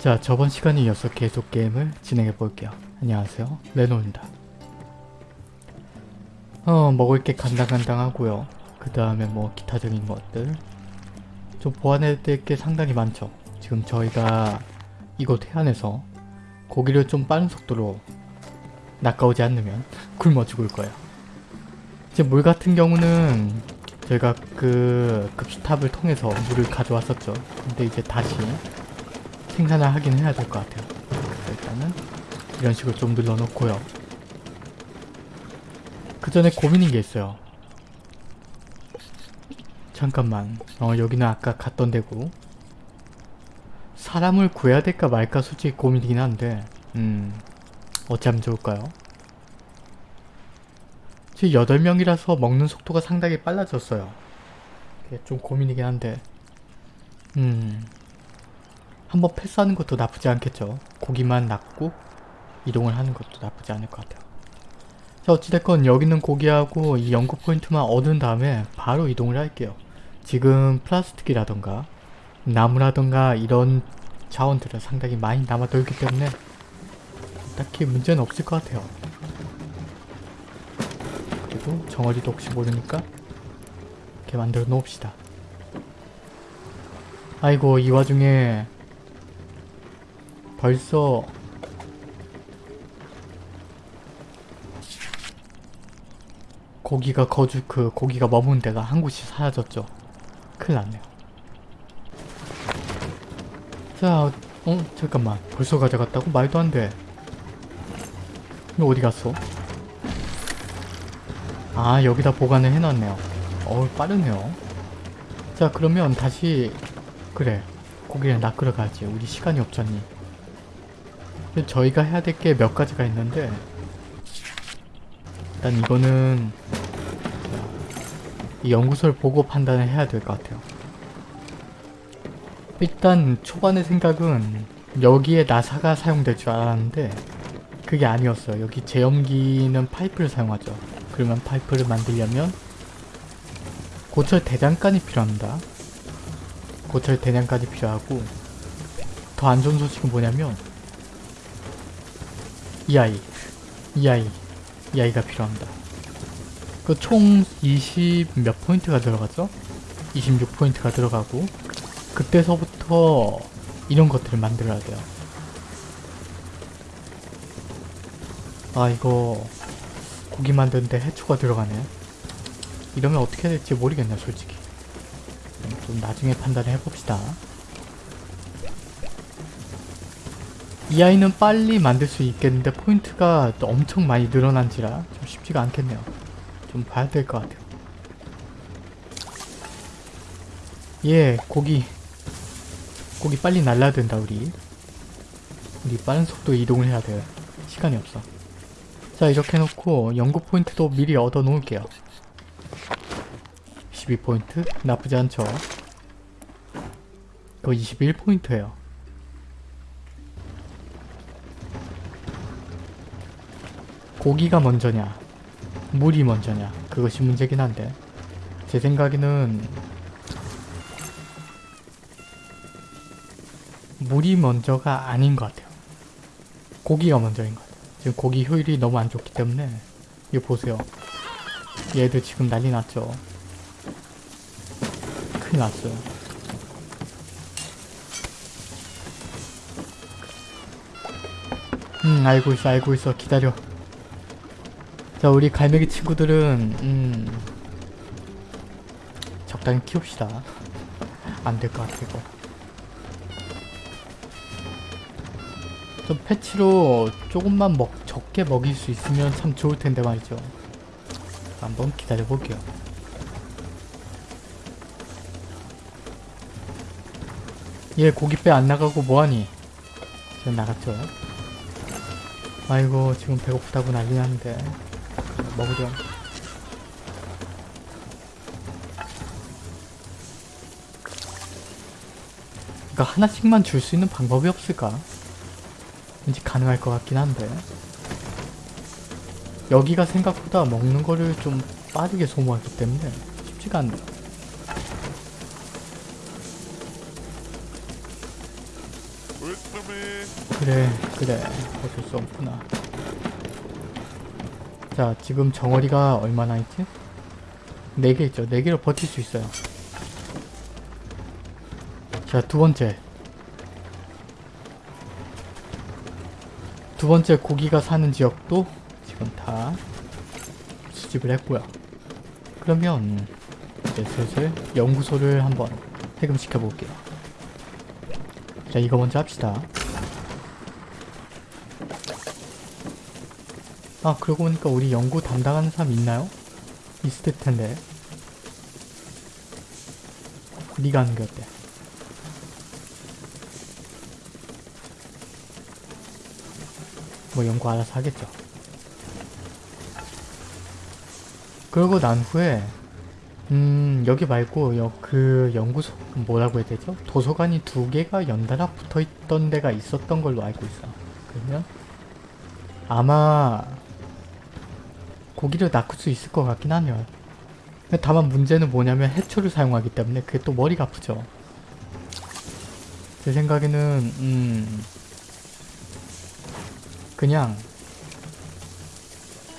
자 저번 시간에 이어서 계속 게임을 진행해 볼게요. 안녕하세요 레노입니다. 어 먹을 게 간당간당하고요. 그 다음에 뭐 기타적인 것들 좀 보완해야 될 게 상당히 많죠. 지금 저희가 이곳 해안에서 고기를 좀 빠른 속도로 낚아오지 않으면 굶어 죽을 거예요. 이제 물 같은 경우는 저희가 그 급수탑을 통해서 물을 가져왔었죠. 근데 이제 다시 생산을 하긴 해야 될 것 같아요. 일단은 이런 식으로 좀 눌러놓고요. 그 전에 고민인 게 있어요. 잠깐만. 어 여기는 아까 갔던 데고 사람을 구해야 될까 말까 솔직히 고민이긴 한데 음 어찌 하면 좋을까요? 지금 8명이라서 먹는 속도가 상당히 빨라졌어요. 이게 좀 고민이긴 한데 음 한번 패스하는 것도 나쁘지 않겠죠. 고기만 낚고 이동을 하는 것도 나쁘지 않을 것 같아요. 자 어찌됐건 여기 있는 고기하고 이 연구 포인트만 얻은 다음에 바로 이동을 할게요. 지금 플라스틱이라던가 나무라던가 이런 자원들은 상당히 많이 남아돌기 때문에 딱히 문제는 없을 것 같아요. 그리고 정어리도 혹시 모르니까 이렇게 만들어 놓읍시다. 아이고 이 와중에 벌써 고기가 거주 그 고기가 머문 데가 한 곳이 사라졌죠. 큰일 났네요. 자, 어? 잠깐만. 벌써 가져갔다고? 말도 안 돼. 이거 어디 갔어? 아, 여기다 보관을 해놨네요. 어우, 빠르네요. 자, 그러면 다시 그래. 고기를 낚으러 가지. 우리 시간이 없잖니. 저희가 해야 될 게 몇 가지가 있는데 일단 이거는 이 연구소를 보고 판단을 해야 될 것 같아요. 일단 초반의 생각은 여기에 나사가 사용될 줄 알았는데 그게 아니었어요. 여기 제염기는 파이프를 사용하죠. 그러면 파이프를 만들려면 고철 대장간이 필요합니다. 고철 대장간이 필요하고 더 안 좋은 소식은 뭐냐면 이 아이 이 아이 이 아이가 필요합니다. 그 총 20 몇 포인트가 들어가죠? 26포인트가 들어가고 그때서부터 이런 것들을 만들어야 돼요. 아 이거 고기 만드는데 해초가 들어가네. 이러면 어떻게 될지 모르겠네 솔직히. 좀 나중에 판단을 해봅시다. 이 아이는 빨리 만들 수 있겠는데 포인트가 또 엄청 많이 늘어난지라 좀 쉽지가 않겠네요. 좀 봐야 될 것 같아요. 예, 고기. 고기 빨리 날라야 된다, 우리. 우리 빠른 속도 이동을 해야 돼요. 시간이 없어. 자, 이렇게 해놓고 연구 포인트도 미리 얻어 놓을게요. 12포인트? 나쁘지 않죠? 그거 21포인트예요. 고기가 먼저냐 물이 먼저냐 그것이 문제긴 한데 제 생각에는 물이 먼저가 아닌 것 같아요. 고기가 먼저인 것 같아요. 지금 고기 효율이 너무 안 좋기 때문에 이거 보세요. 얘들 지금 난리 났죠? 큰일 났어요. 음 알고 있어 알고 있어. 기다려 자 우리 갈매기 친구들은 음 적당히 키웁시다. 안 될 것 같아 이거. 좀 패치로 조금만 먹 적게 먹일 수 있으면 참 좋을 텐데 말이죠. 한번 기다려 볼게요. 얘 고깃배 안 나가고 뭐하니? 지금 나갔죠? 아이고 지금 배고프다고 난리 나는데 먹으렴. 그러니까 하나씩만 줄 수 있는 방법이 없을까? 왠지 가능할 것 같긴 한데 여기가 생각보다 먹는 거를 좀 빠르게 소모하기 때문에 쉽지가 않네요. 그래 그래 어쩔 수 없구나 자 지금 정어리가 얼마나 있지? 4개 있죠. 4개로 버틸 수 있어요. 자 두번째. 두번째 고기가 사는 지역도 지금 다 수집을 했고요. 그러면 이제 슬슬 연구소를 한번 해금시켜 볼게요. 자 이거 먼저 합시다 아 그러고 보니까 우리 연구 담당하는 사람 있나요? 있을 텐데 네가 하는 게 어때? 뭐 연구 알아서 하겠죠 그러고 난 후에 음 여기 말고 여, 그 연구소 뭐라고 해야 되죠? 도서관이 두 개가 연달아 붙어있던 데가 있었던 걸로 알고 있어 그러면 아마 고기를 낚을 수 있을 것 같긴 하네요 다만 문제는 뭐냐면 해초를 사용하기 때문에 그게 또 머리가 아프죠 제 생각에는 음 그냥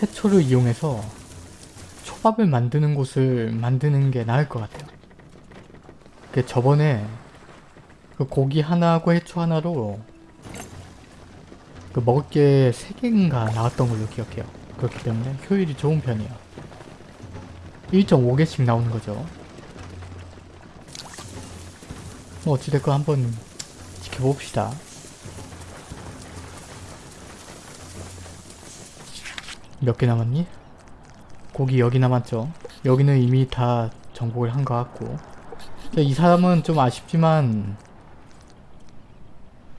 해초를 이용해서 초밥을 만드는 곳을 만드는 게 나을 것 같아요. 그 저번에 그 고기 하나하고 해초 하나로 그 먹을 게 3개인가 나왔던 걸로 기억해요. 그렇기 때문에 효율이 좋은 편이에요. 1.5개씩 나오는 거죠. 뭐 어찌됐건 한번 지켜봅시다. 몇 개 남았니? 고기 여기 남았죠. 여기는 이미 다 정복을 한 것 같고 이 사람은 좀 아쉽지만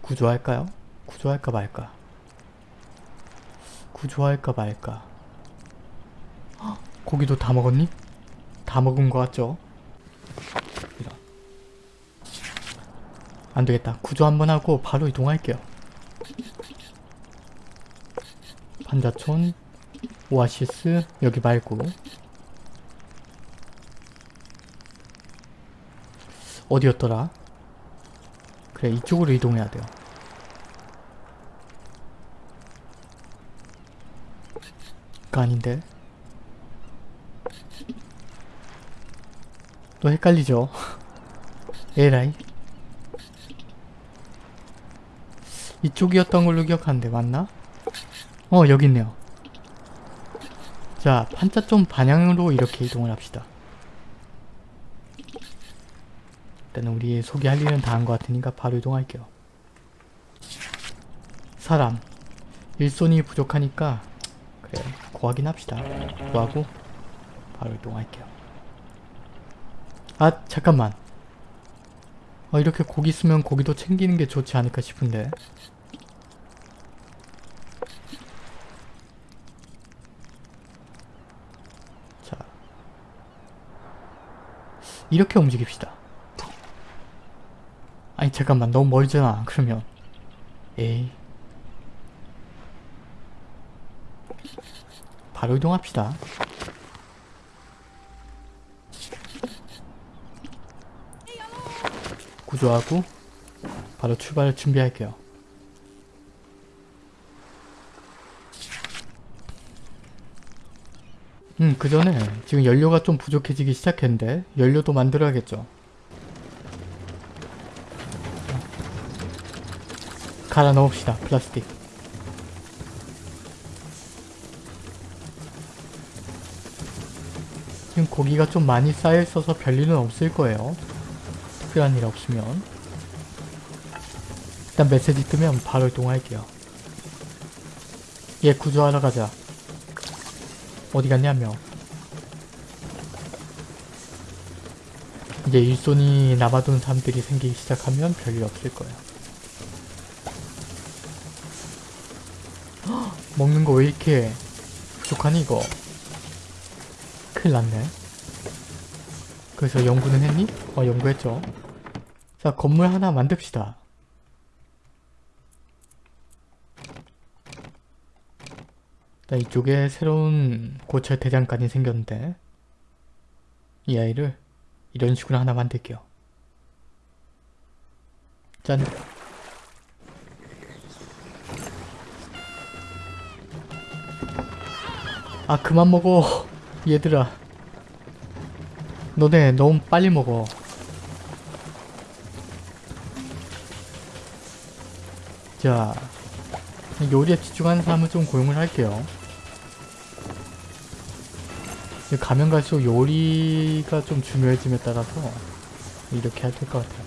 구조할까요? 구조할까 말까? 구조할까 말까? 헉, 고기도 다 먹었니? 다 먹은 것 같죠? 안되겠다. 구조 한번 하고 바로 이동할게요. 판자촌 오아시스 여기 말고 어디였더라? 그래 이쪽으로 이동해야 돼요. 그 아닌데 또 헷갈리죠? 에라이 이쪽이었던 걸로 기억하는데 맞나? 어 여기 있네요. 자, 판자점 반향으로 이렇게 이동을 합시다. 일단 우리 소개할 일은 다 한 것 같으니까 바로 이동할게요. 사람. 일손이 부족하니까 그래 구하긴 합시다. 구하고 바로 이동할게요. 아 잠깐만. 어, 이렇게 고기 쓰면 고기도 챙기는 게 좋지 않을까 싶은데 이렇게 움직입시다. 아니 잠깐만 너무 멀잖아 그러면 에이 바로 이동합시다. 구조하고 바로 출발 준비할게요. 음, 그 전에 지금 연료가 좀 부족해지기 시작했는데 연료도 만들어야겠죠. 갈아 넣읍시다. 플라스틱. 지금 고기가 좀 많이 쌓여있어서 별일은 없을 거예요. 특별한 일 없으면. 일단 메시지 뜨면 바로 이동할게요. 얘 구조하러 가자. 어디 갔냐며 이제 일손이 남아둔 사람들이 생기기 시작하면 별일 없을 거야 헉, 먹는 거 왜 이렇게 부족하니 이거 큰일 났네. 그래서 연구는 했니? 어, 연구했죠. 자, 건물 하나 만듭시다. 자, 이쪽에 새로운 고철 대장간이 생겼는데 이 아이를 이런 식으로 하나 만들게요. 짠! 아 그만 먹어 얘들아 너네 너무 빨리 먹어. 자 요리에 집중하는 사람은 좀 고용을 할게요. 가면 갈수록 요리가 좀 중요해짐에 따라서 이렇게 해야 될 것 같아요.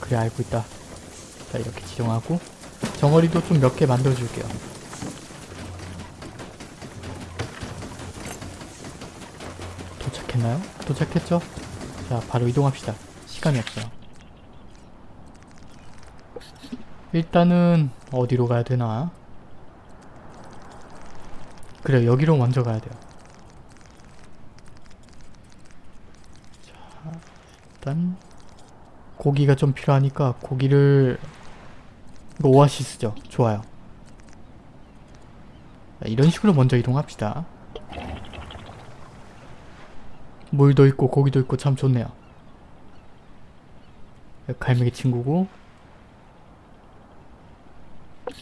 그래 알고 있다. 자 이렇게 지정하고 정어리도 좀 몇 개 만들어줄게요 도착했나요? 도착했죠? 자 바로 이동합시다 시간이 없어요 일단은 어디로 가야 되나? 그래 여기로 먼저 가야 돼요 자 일단 고기가 좀 필요하니까 고기를 이거 오아시스죠? 좋아요. 자, 이런 식으로 먼저 이동합시다. 물도 있고 고기도 있고 참 좋네요. 갈매기 친구고.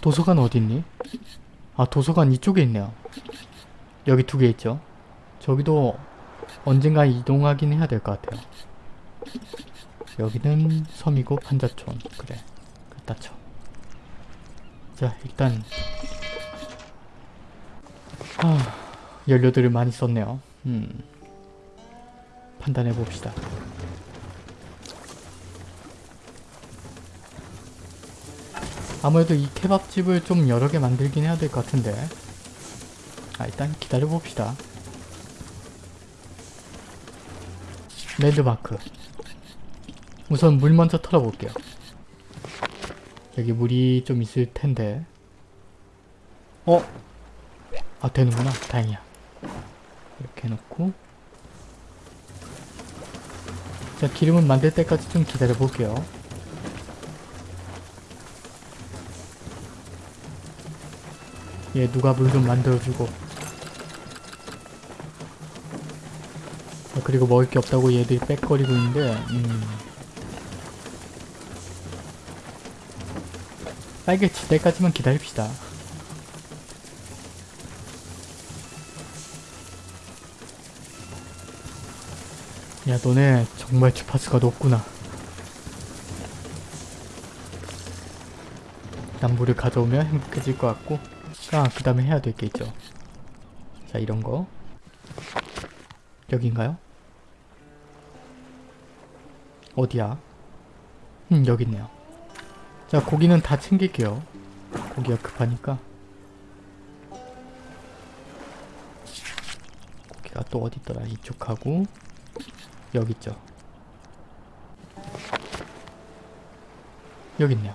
도서관 어딨니? 아 도서관 이쪽에 있네요. 여기 두 개 있죠? 저기도 언젠가 이동하긴 해야 될 것 같아요. 여기는 섬이고 판자촌. 그래 갖다 쳐. 자 일단. 아, 연료들을 많이 썼네요. 음. 판단해 봅시다. 아무래도 이 케밥집을 좀 여러 개 만들긴 해야 될 것 같은데. 아 일단 기다려 봅시다. 랜드마크. 우선 물 먼저 털어볼게요 여기 물이 좀 있을 텐데. 어? 아 되는구나. 다행이야. 이렇게 해놓고. 자 기름을 만들 때까지 좀 기다려 볼게요. 얘 누가 물 좀 만들어주고. 아, 그리고 먹을 게 없다고 얘들이 빽거리고 있는데 음. 빨개질 때까지만 기다립시다 야 너네 정말 주파수가 높구나 난 물을 가져오면 행복해질 것 같고 아, 그 다음에 해야 될 게 있죠. 자, 이런 거. 여긴가요? 어디야? 음, 여기 있네요. 자, 고기는 다 챙길게요. 고기가 급하니까. 고기가 또 어디 있더라? 이쪽하고 여기 있죠. 여기 있네요.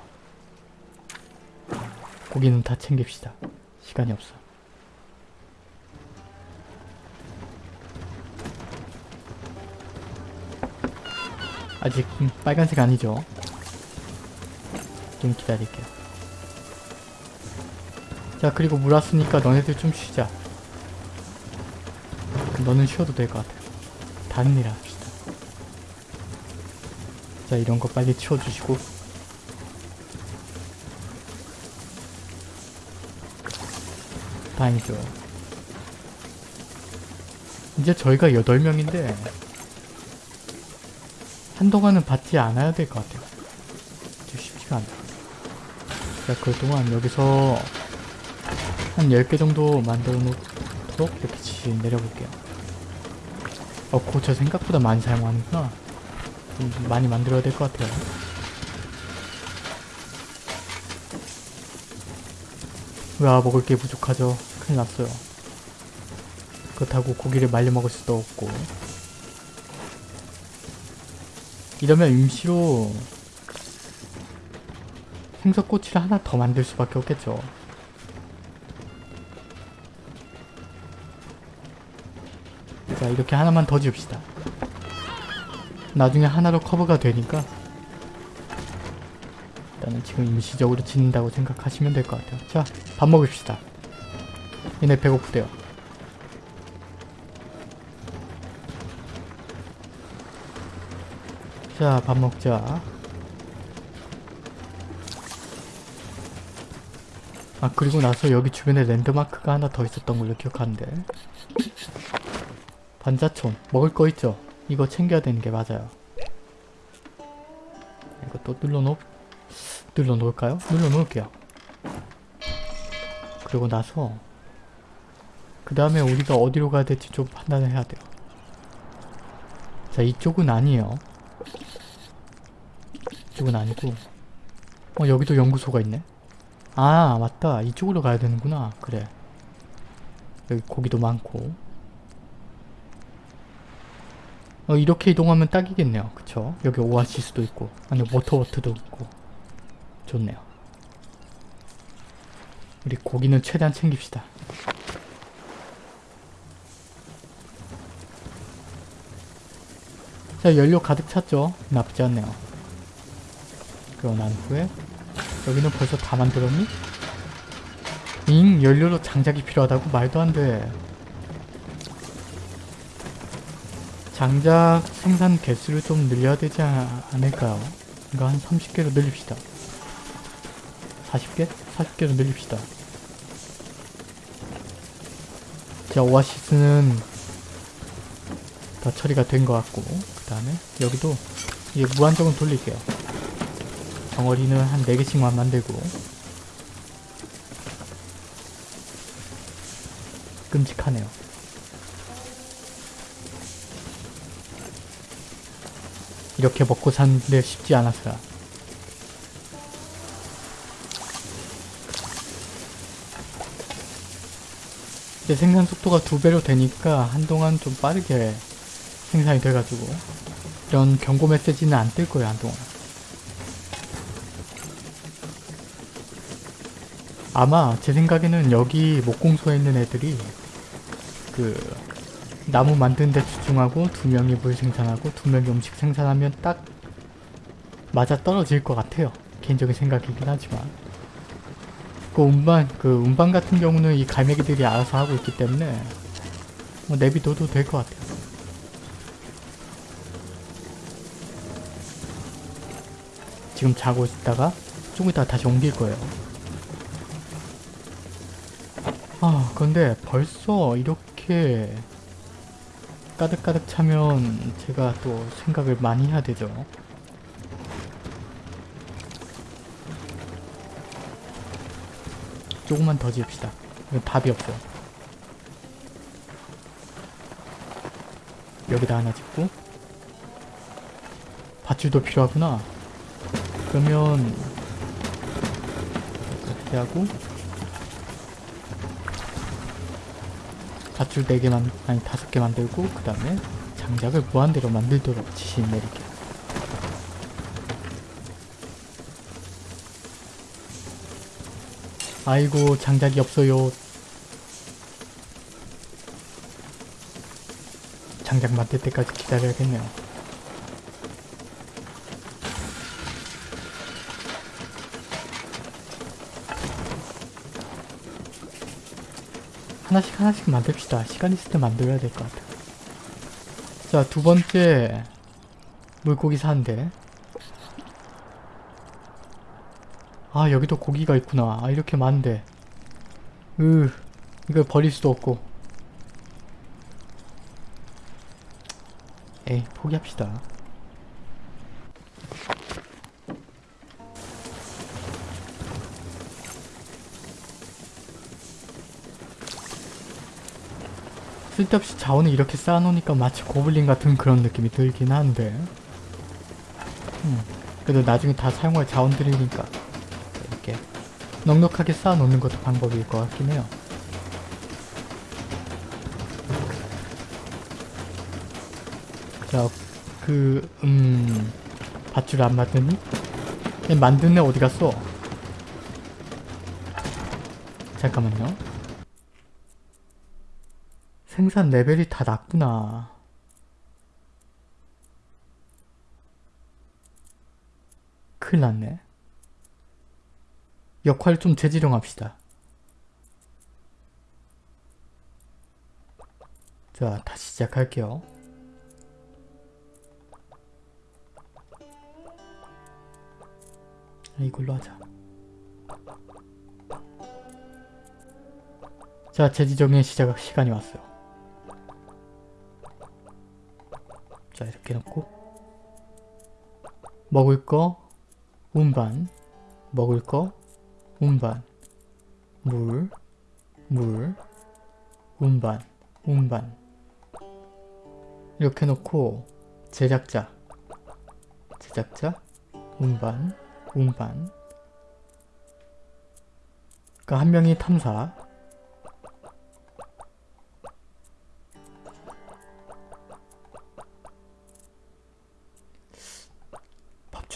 고기는 다 챙깁시다. 시간이 없어. 아직 음, 빨간색 아니죠? 좀 기다릴게요. 자 그리고 물 왔으니까 너네들 좀 쉬자. 너는 쉬어도 될 것 같아. 다른 일 합시다. 자 이런 거 빨리 치워주시고 다행이죠. 이제 저희가 8명인데 한동안은 받지 않아야 될 것 같아요. 좀 쉽지가 않아. 자, 그동안 여기서 한 10개 정도 만들어 놓도록 이렇게 지 내려볼게요. 어, 고저 생각보다 많이 사용하는구나. 좀 많이 만들어야 될 것 같아요. 와 먹을 게 부족하죠. 큰일 났어요. 그렇다고 고기를 말려 먹을 수도 없고 이러면 임시로 생선꼬치를 하나 더 만들 수밖에 없겠죠. 자 이렇게 하나만 더 지읍시다. 나중에 하나로 커버가 되니까 일단은 지금 임시적으로 짓는다고 생각하시면 될 것 같아요. 자, 밥 먹읍시다. 얘네 배고프대요. 자, 밥 먹자. 아 그리고 나서 여기 주변에 랜드마크가 하나 더 있었던 걸로 기억하는데. 반자촌 먹을 거 있죠? 이거 챙겨야 되는 게 맞아요. 이거 또 눌러놓 눌러놓을까요? 눌러놓을게요. 그리고 나서 그 다음에 우리가 어디로 가야 될지 좀 판단을 해야 돼요. 자 이쪽은 아니에요. 이쪽은 아니고 어 여기도 연구소가 있네 아 맞다. 이쪽으로 가야 되는구나. 그래. 여기 고기도 많고. 어 이렇게 이동하면 딱이겠네요. 그쵸? 여기 오아시스도 있고. 아니 워터워트도 있고. 좋네요. 우리 고기는 최대한 챙깁시다. 자 연료 가득 찼죠? 나쁘지 않네요. 그러고 난 후에 여기는 벌써 다 만들었니? 잉 연료로 장작이 필요하다고? 말도 안돼 장작 생산 개수를 좀 늘려야 되지 않- 않을까요? 이거 한 30개로 늘립시다 40개? 40개로 늘립시다 자 오아시스는 다 처리가 된 것 같고 그 다음에 여기도 이제 무한정을 돌릴게요 덩어리는 한 4개씩만 만들고. 끔찍하네요. 이렇게 먹고 사는데 쉽지 않았어요. 이제 생산 속도가 두 배로 되니까 한동안 좀 빠르게 생산이 돼가지고 이런 경고 메시지는 안 뜰 거예요 한동안 아마 제 생각에는 여기 목공소에 있는 애들이 그 나무 만드는 데 집중하고 두 명이 물 생산하고 두 명이 음식 생산하면 딱 맞아 떨어질 것 같아요. 개인적인 생각이긴 하지만. 그 운반 그 운반 같은 경우는 이 갈매기들이 알아서 하고 있기 때문에 뭐 내비둬도 될 것 같아요. 지금 자고 있다가 조금 있다가 다시 옮길 거예요 근데 벌써 이렇게 가득가득 차면 제가 또 생각을 많이 해야 되죠. 조금만 더 지읍시다. 답이 없어요. 여기다 하나 짓고. 밧줄도 필요하구나. 그러면 이렇게 하고 밧줄 4개만 아니 5개 만들고 그 다음에 장작을 무한대로 만들도록 지시 내릴게요. 아이고 장작이 없어요. 장작 만들 때까지 기다려야겠네요 하나씩 하나씩 만듭시다. 시간 있을 때 만들어야 될 것 같아. 자, 두 번째 물고기 사는데 아, 여기도 고기가 있구나. 아, 이렇게 많은데 으, 이걸 버릴 수도 없고 에이, 포기합시다. 쓸데없이 자원을 이렇게 쌓아놓으니까 마치 고블린 같은 그런 느낌이 들긴 한데 음, 그래도 나중에 다 사용할 자원들이니까 이렇게 넉넉하게 쌓아놓는 것도 방법일 것 같긴 해요 자, 그, 음, 밧줄 안 만드니? 애 어디 갔어? 잠깐만요. 생산 레벨이 다 낮구나. 큰일 났네. 역할 좀 재지정합시다. 자, 다시 시작할게요. 이걸로 하자. 자, 재지정의 시작 시간이 왔어요. 자, 이렇게 놓고. 먹을 거 운반. 먹을 거 운반. 물, 물, 운반, 운반. 이렇게 놓고 제작자. 제작자 운반, 운반. 그러니까 한 명이 탐사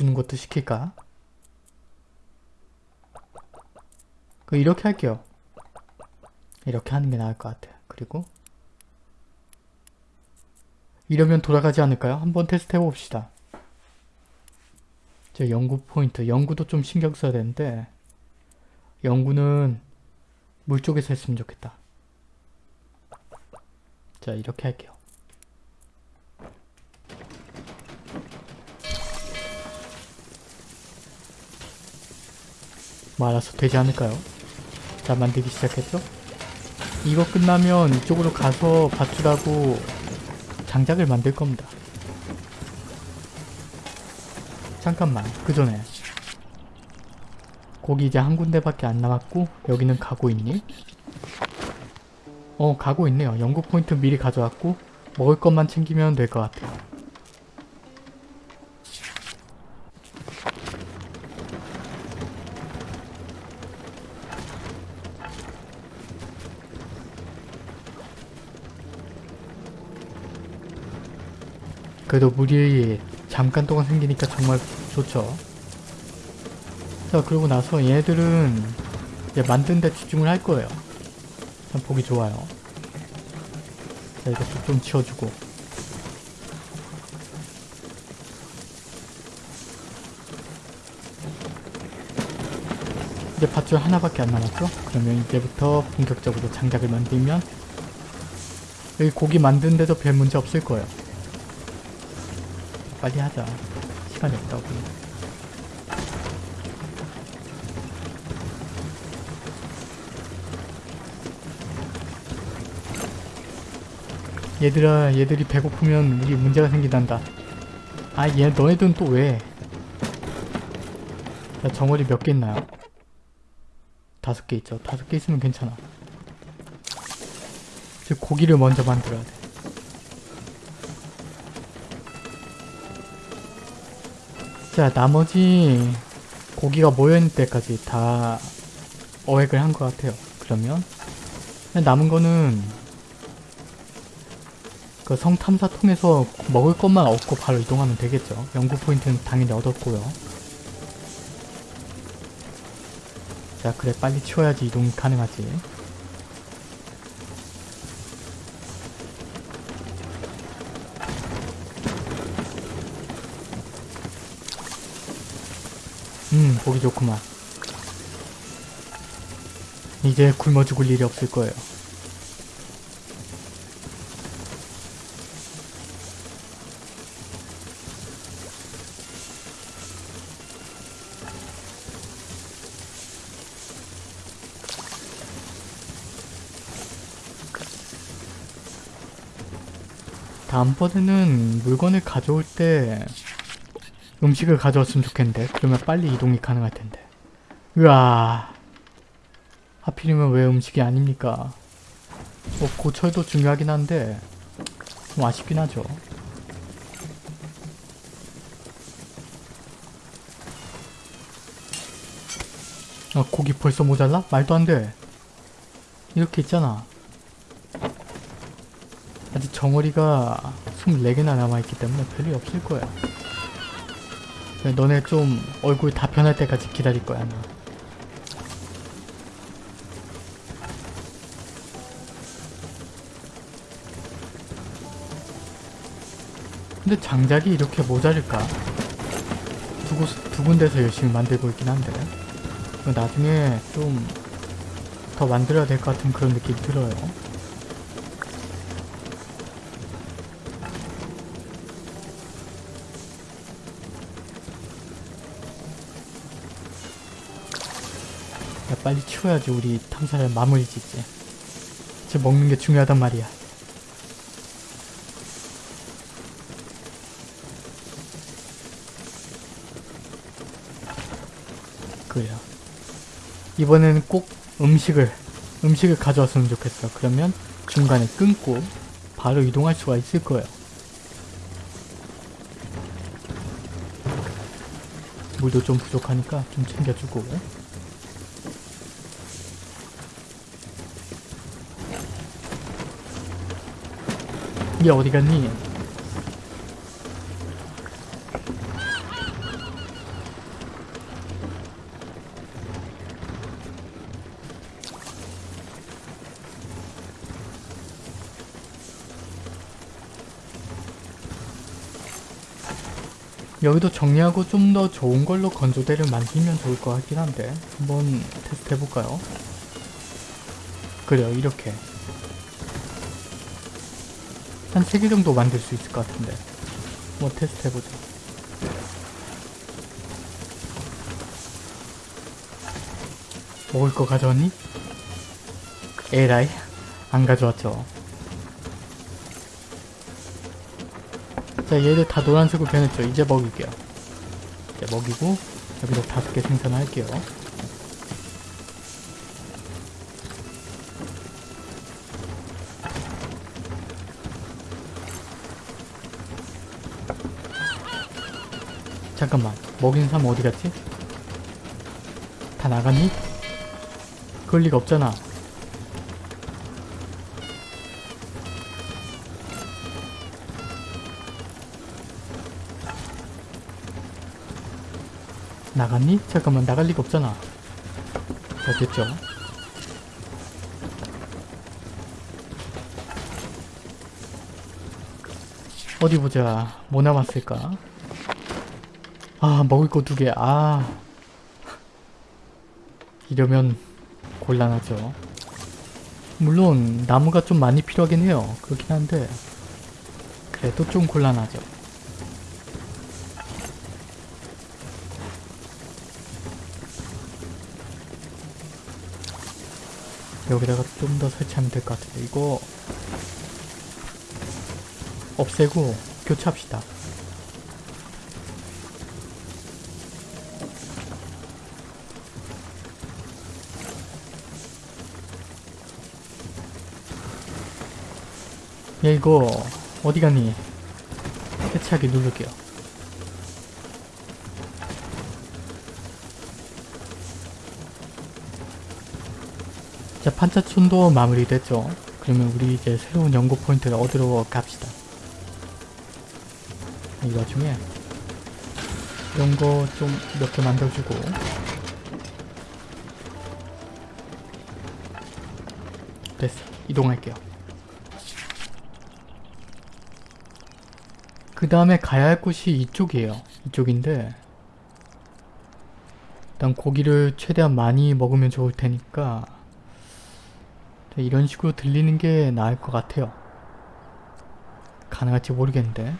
주는 것도 시킬까? 그 이렇게 할게요. 이렇게 하는 게 나을 것 같아요. 그리고 이러면 돌아가지 않을까요? 한번 테스트 해봅시다. 저 연구 포인트. 연구도 좀 신경 써야 되는데 연구는 물 쪽에서 했으면 좋겠다. 자 이렇게 할게요. 뭐 알아서 되지 않을까요? 자 만들기 시작했죠? 이거 끝나면 이쪽으로 가서 밧줄하고 장작을 만들 겁니다. 잠깐만 그 전에 거기 이제 한 군데밖에 안 남았고 여기는 가고 있니? 어 가고 있네요. 연구 포인트 미리 가져왔고 먹을 것만 챙기면 될 것 같아요. 그래도 물이 잠깐 동안 생기니까 정말 좋죠. 자 그러고 나서 얘들은 이제 만든 데 집중을 할 거예요. 참 보기 좋아요. 자 이것도 좀 치워주고 이제 밧줄 하나밖에 안 남았죠? 그러면 이제부터 본격적으로 장작을 만들면 여기 고기 만드는 데도 별 문제 없을 거예요. 빨리 하자. 시간이 없다고. 얘들아, 얘들이 배고프면 우리 문제가 생기단다. 아, 얘, 너네들은 또 왜? 자, 정어리 몇개 있나요? 다섯 개 있죠. 다섯 개 있으면 괜찮아. 즉, 고기를 먼저 만들어야 돼. 자 나머지 고기가 모여있는 때까지 다 어획을 한 것 같아요. 그러면 남은 거는 그 성탐사 통해서 먹을 것만 얻고 바로 이동하면 되겠죠. 연구 포인트는 당연히 얻었고요. 자 그래 빨리 치워야지 이동이 가능하지. 음 보기 좋구만. 이제 굶어 죽을 일이 없을 거예요. 다음번에는 물건을 가져올 때 음식을 가져왔으면 좋겠는데. 그러면 빨리 이동이 가능할 텐데. 으아. 하필이면 왜 음식이 아닙니까? 뭐 고철도 중요하긴 한데 좀 아쉽긴 하죠. 아 고기 벌써 모자라? 말도 안돼. 이렇게 있잖아. 아직 정어리가 24개나 남아있기 때문에 별일 없을 거야 너네 좀 얼굴 다 변할 때까지 기다릴 거야 나. 근데 장작이 이렇게 모자랄까? 두, 곳, 두 군데서 열심히 만들고 있긴 한데 나중에 좀 더 만들어야 될 것 같은 그런 느낌이 들어요. 빨리 치워야지 우리 탐사를 마무리 짓지. 이제 먹는 게 중요하단 말이야. 그래요. 이번에는 꼭 음식을 음식을 가져왔으면 좋겠어. 그러면 중간에 끊고 바로 이동할 수가 있을 거예요. 물도 좀 부족하니까 좀 챙겨주고 얘 어디 갔니? 여기도 정리하고 좀 더 좋은 걸로 건조대를 만들면 좋을 것 같긴 한데 한번 테스트 해볼까요? 그래요 이렇게 한 3개 정도 만들 수 있을 것 같은데. 한번 테스트 해보자 먹을 거 가져왔니? 에라이 안 가져왔죠. 자 얘들 다 노란색으로 변했죠. 이제 먹일게요. 이제 먹이고 여기도 다섯 개 생산할게요 잠깐만 먹인 사람 어디 갔지? 다 나갔니? 그럴 리가 없잖아 나갔니? 잠깐만 나갈 리가 없잖아 자 됐죠 어디 보자 뭐 남았을까 아 먹을 거 두 개. 아. 이러면 곤란하죠. 물론 나무가 좀 많이 필요하긴 해요. 그렇긴 한데 그래도 좀 곤란하죠. 여기다가 좀 더 설치하면 될 것 같은데 이거 없애고 교체합시다 야 이거 어디 갔니? 해체하기 누를게요. 자 판자촌도 마무리됐죠? 그러면 우리 이제 새로운 연구 포인트를 얻으러 갑시다. 이 와중에 이런 거 좀 몇 개 만들어주고. 됐어. 이동할게요 그 다음에 가야 할 곳이 이쪽이에요 이쪽인데 일단 고기를 최대한 많이 먹으면 좋을 테니까 이런 식으로 들리는 게 나을 것 같아요. 가능할지 모르겠는데.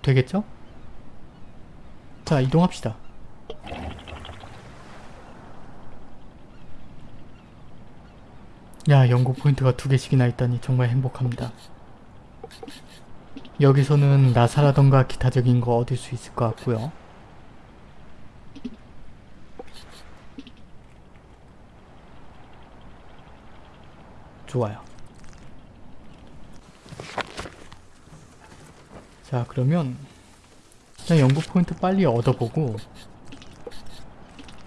되겠죠? 자, 이동합시다. 야, 연구 포인트가 두 개씩이나 있다니 정말 행복합니다. 여기서는 나사라던가 기타적인 거 얻을 수 있을 것 같고요. 좋아요. 자 그러면 일단 연구 포인트 빨리 얻어보고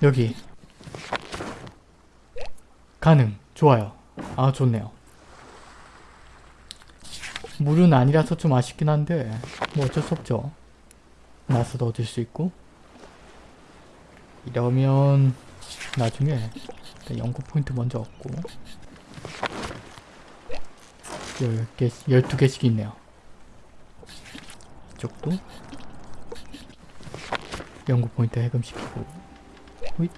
여기 가능 좋아요 아 좋네요 물은 아니라서 좀 아쉽긴 한데 뭐 어쩔 수 없죠 나서도 얻을 수 있고 이러면 나중에 연구 포인트 먼저 얻고 10개, 12개씩 있네요. 이쪽도 연구 포인트 해금시키고 호잇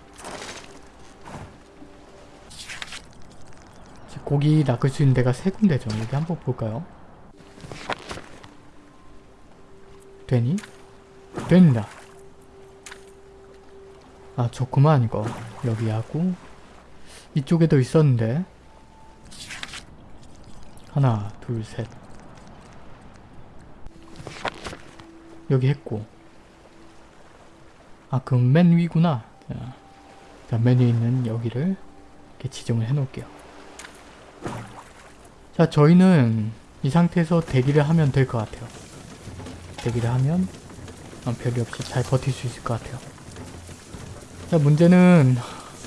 고기 낚을 수 있는 데가 세 군데죠. 여기 한번 볼까요? 되니? 된다. 아 좋구만 이거. 여기 하고 이쪽에도 있었는데. 하나 둘셋. 여기 했고. 아 그럼 맨 위구나. 자, 자, 맨 위에 있는 여기를 이렇게 지정을 해 놓을게요. 자 저희는 이 상태에서 대기를 하면 될 것 같아요 대기를 하면 어, 별이 없이 잘 버틸 수 있을 것 같아요. 자 문제는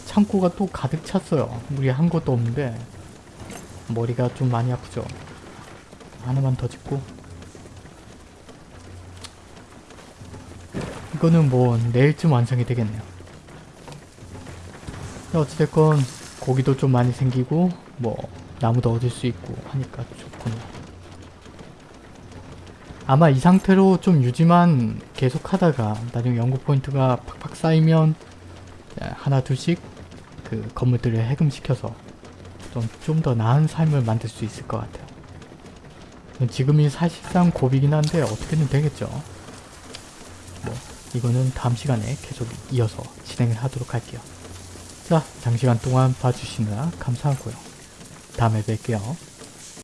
창고가 또 가득 찼어요. 우리 한 것도 없는데 머리가 좀 많이 아프죠. 하나만 더 짓고. 이거는 뭐 내일쯤 완성이 되겠네요. 자, 어찌됐건 고기도 좀 많이 생기고 뭐 나무도 얻을 수 있고 하니까 좋군요 아마 이 상태로 좀 유지만 계속 하다가 나중에 연구 포인트가 팍팍 쌓이면 하나 둘씩 그 건물들을 해금시켜서 좀 좀 더 나은 삶을 만들 수 있을 것 같아요. 지금이 사실상 고비긴 한데 어떻게든 되겠죠. 뭐 이거는 다음 시간에 계속 이어서 진행을 하도록 할게요. 자, 장시간 동안 봐주시느라 감사하고요. 다음에 뵐게요.